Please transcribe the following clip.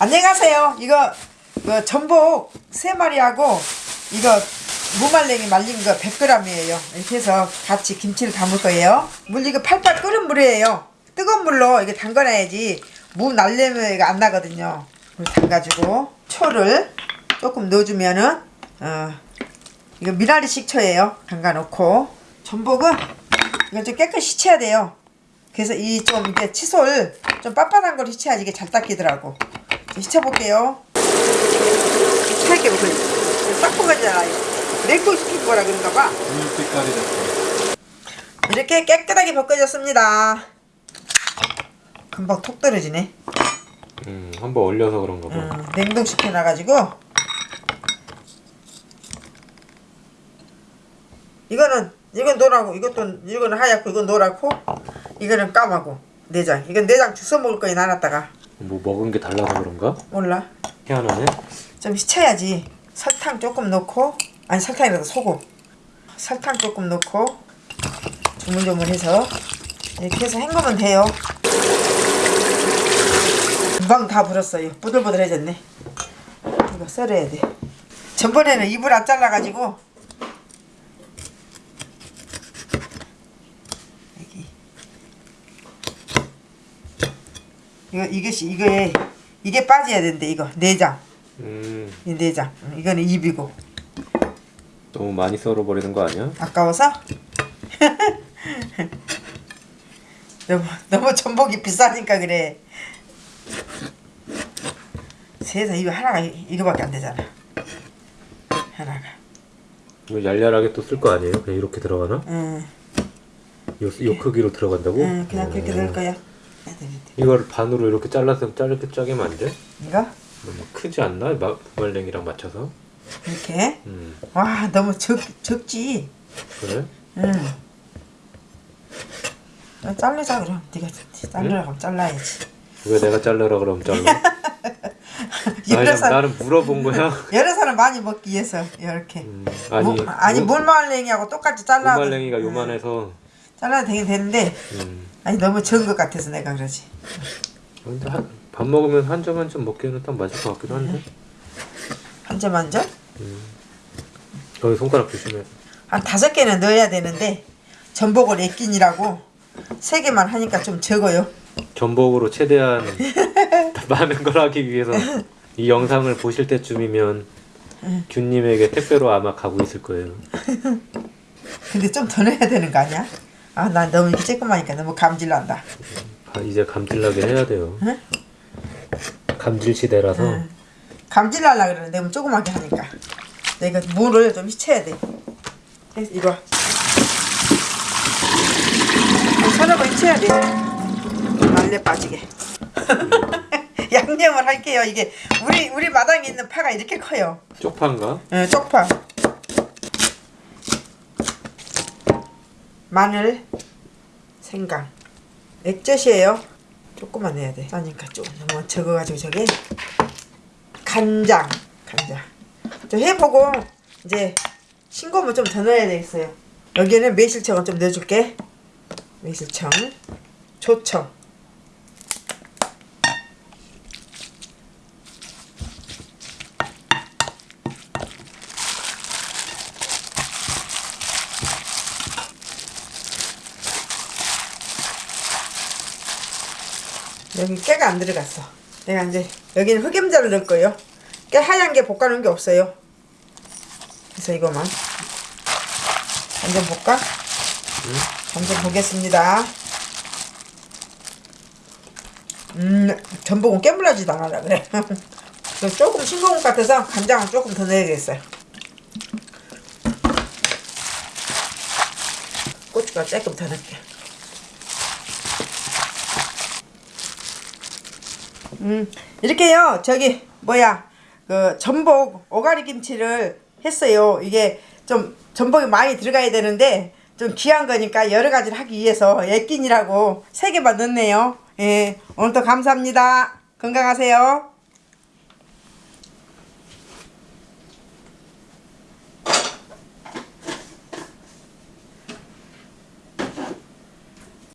안녕하세요. 이거 그 전복 세 마리하고 이거 무말랭이 말린 거 100g이에요. 이렇게 해서 같이 김치를 담을 거예요. 물 이거 팔팔 끓은 물이에요. 뜨거운 물로 이게 담가놔야지 무 날래미가 안 나거든요. 물 담가지고 초를 조금 넣어주면은 어 이거 미나리 식초예요. 담가놓고 전복은 이건 좀 깨끗이 씻어야 돼요. 그래서 이 좀 이게 칫솔 좀 빳빳한 걸 씻어야지 이게 잘 닦이더라고. 좀 씻어볼게요. 살게 먹고 닦은 거잖아요. 냉동 시킨 거라 그런가 봐. 이렇게 깨끗하게 벗겨졌습니다. 금방 톡 떨어지네. 음, 한번 얼려서 그런가 봐. 음, 냉동시켜 놔가지고 이거는 이건 노랗고 이것도 이거는 하얗고 이건 노랗고 이거는 까마고 내장 이건 내장 주워 먹을 거에 나눴다가 뭐 먹은 게 달라서 그런가? 몰라. 희한하네. 좀 씻어야지. 설탕 조금 넣고 아니 설탕이라도 소금. 설탕 조금 넣고 조물조물해서 이렇게 해서 헹구면 돼요. 금방 다 불었어요. 부들부들해졌네. 이거 썰어야 돼. 전번에는 입을 안 잘라가지고 이거 이것이 이거에 이게 빠져야 된대 이거. 내장. 음, 이 내장. 음, 이거는 입이고. 너무 많이 썰어버리는 거 아니야? 아까워서? 너무 너무 전복이 비싸니까 그래. 세상 이거 하나가 이- 이거밖에 안 되잖아. 하나가. 이거 얄얄하게 또 쓸 거 아니에요? 그냥 이렇게 들어가나? 응, 요, 요 크기로 들어간다고? 응 그냥 그렇게 어. 넣을 거야 이걸 반으로 이렇게 잘라서 짧게 안 돼? 이거? 너무 크지 않나? 마, 무말랭이랑 맞춰서? 이렇게? 음, 와 너무 적 적지? 그래? 응. 너 자르자 그럼. 네가 자르라고 하면 잘라야지. 왜 내가 자르라 그러면 잘라? 여러 아니, 사람 나는 물어본 거야. 여러 사람 많이 먹기 위해서 이렇게. 음, 아니, 무, 아니 무- 물말랭이하고 똑같이 잘라 무말랭이가 요만해서. 잘라도 되긴 되는데. 음, 아니 너무 적은 것 같아서 내가 그러지. 근데 한, 밥 먹으면 한 점 한 점 먹기에는 딱 맞을 것 같기도 한데. 한 점 한 점? 거기 손가락 조심해. 한 다섯 개는 넣어야 되는데 전복을 애끼니라고 세 개만 하니까 좀 적어요. 전복으로 최대한 많은 걸 하기 위해서 이 영상을 보실 때쯤이면 균님에게 택배로 아마 가고 있을 거예요. 근데 좀 더 넣어야 되는 거 아니야? 아 난 너무 이렇게 쬐끔하니까 너무 감질난다. 아, 이제 감질나게 해야 돼요. 응? 감질 시대라서? 응. 감질날라 그러는데 너무 조그맣게 하니까. 내가 물을 좀 휘쳐야 돼. 이거 한 서너 번 휘쳐야 돼. 말려 빠지게. 양념을 할게요 이게. 우리 우리 마당에 있는 파가 이렇게 커요. 쪽파인가? 예, 쪽파 마늘 생강. 액젓이에요. 조금만 넣어야 돼. 싸니까 좀 너무 적어가지고 저게. 간장. 간장. 좀 해보고 이제 싱거우면 좀더 넣어야 되겠어요. 여기는 매실청을 좀 넣어줄게. 매실청. 조청 여기 깨가 안 들어갔어. 내가 이제 여기는 흑임자를 넣을 거예요. 깨 하얀 게 볶아놓은 게 없어요. 그래서 이거만 한점 볼까? 한점 보겠습니다. 음, 전복은 깨물라지도 않아라 그래. 조금 싱거운 것 같아서 간장은 조금 더 넣어야겠어요. 고추가 조금 더 넣을게. 음 이렇게요. 저기 뭐야 그 전복 오가리 김치를 했어요. 이게 좀 전복이 많이 들어가야 되는데 좀 귀한 거니까 여러 가지를 하기 위해서 애끼니라고 세 개만 넣네요. 예 오늘도 감사합니다. 건강하세요